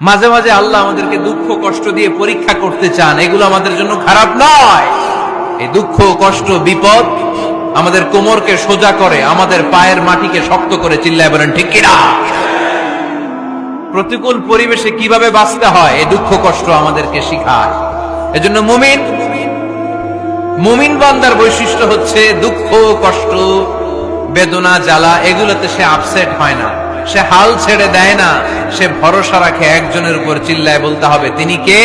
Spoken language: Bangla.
মাঝে মাঝে আল্লাহ আমাদেরকে দুঃখ কষ্ট দিয়ে পরীক্ষা করতে চান। এগুলো আমাদের জন্য খারাপ নয়। এই দুঃখ কষ্ট, বিপদ আমাদের কোমরকে সোজা করে, আমাদের পায়ের মাটিকে শক্ত করে চিল্লায় বলেন, ঠিক কিনা? প্রতিকূল পরিবেশে কীভাবে বাঁচতে হয়, এই দুঃখ কষ্ট আমাদেরকে শিখায়। এজন্য মুমিন মুমিন বান্দার বৈশিষ্ট্য হচ্ছে দুঃখ কষ্ট, বেদনা, জ্বালা, এগুলোতে সে আপসেট হয় না। সে হাল ছেড়ে দেয় না, সে ভরসা রাখে একজনের উপর, চিল্লায় বলতে হবে, তিনি কে?